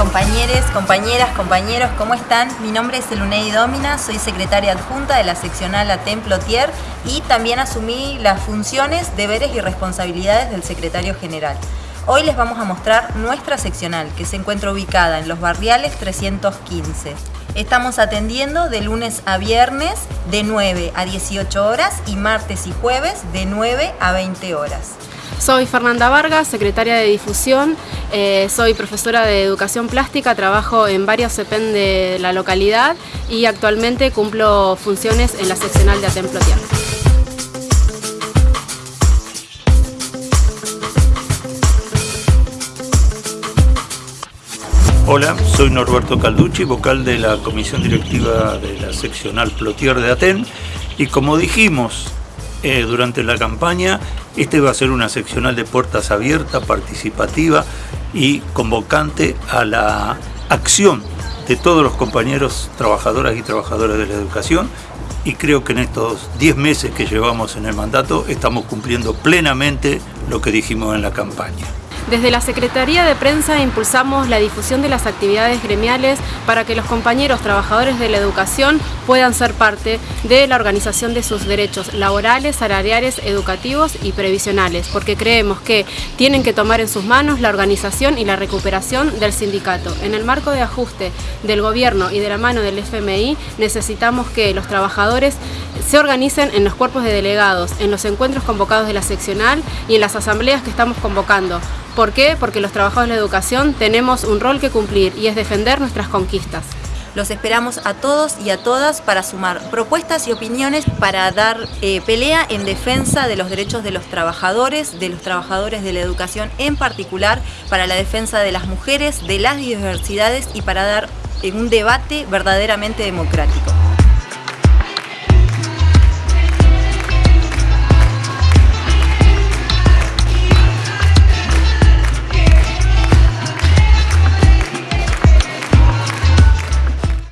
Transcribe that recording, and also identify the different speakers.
Speaker 1: compañeras, compañeros, ¿cómo están? Mi nombre es Elunei Domina, soy secretaria adjunta de la seccional ATEM Plotier y también asumí las funciones, deberes y responsabilidades del secretario general. Hoy les vamos a mostrar nuestra seccional, que se encuentra ubicada en los barriales 315. Estamos atendiendo de lunes a viernes de 9 a 18 horas y martes y jueves de 9 a 20 horas.
Speaker 2: Soy Fernanda Vargas, secretaria de difusión, eh, soy profesora de educación plástica, trabajo en varios CEPEN de la localidad y actualmente cumplo funciones en la seccional de Atemplotier.
Speaker 3: Hola, soy Norberto Calducci, vocal de la comisión directiva de la seccional Plotier de Aten y como dijimos eh, durante la campaña, este va a ser una seccional de puertas abiertas, participativa y convocante a la acción de todos los compañeros trabajadoras y trabajadores de la educación y creo que en estos 10 meses que llevamos en el mandato estamos cumpliendo plenamente lo que dijimos en la campaña.
Speaker 2: Desde la Secretaría de Prensa impulsamos la difusión de las actividades gremiales para que los compañeros trabajadores de la educación puedan ser parte de la organización de sus derechos laborales, salariales, educativos y previsionales, porque creemos que tienen que tomar en sus manos la organización y la recuperación del sindicato. En el marco de ajuste del gobierno y de la mano del FMI necesitamos que los trabajadores se organicen en los cuerpos de delegados, en los encuentros convocados de la seccional y en las asambleas que estamos convocando ¿Por qué? Porque los trabajadores de la educación tenemos un rol que cumplir y es defender nuestras conquistas.
Speaker 1: Los esperamos a todos y a todas para sumar propuestas y opiniones para dar eh, pelea en defensa de los derechos de los trabajadores, de los trabajadores de la educación en particular, para la defensa de las mujeres, de las diversidades y para dar eh, un debate verdaderamente democrático.